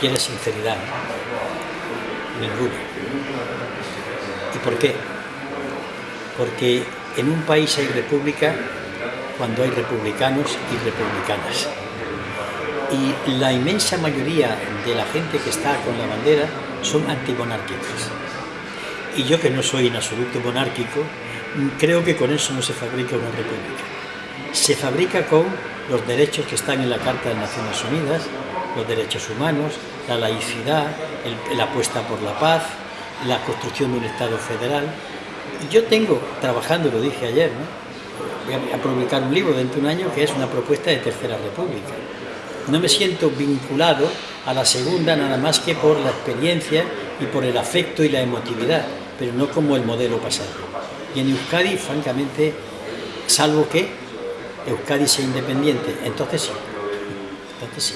quiere sinceridad. Ninguno. ¿Y por qué? Porque en un país hay república cuando hay republicanos y republicanas. Y la inmensa mayoría de la gente que está con la bandera son antimonárquicos. Y yo que no soy en absoluto monárquico, creo que con eso no se fabrica una república. Se fabrica con los derechos que están en la Carta de Naciones Unidas, los derechos humanos, la laicidad, la apuesta por la paz, la construcción de un Estado federal. Yo tengo, trabajando, lo dije ayer, voy a publicar un libro dentro de un año que es una propuesta de Tercera República. No me siento vinculado a la segunda nada más que por la experiencia y por el afecto y la emotividad, pero no como el modelo pasado. Y en Euskadi, francamente, salvo que Euskadi sea independiente, entonces sí, entonces sí.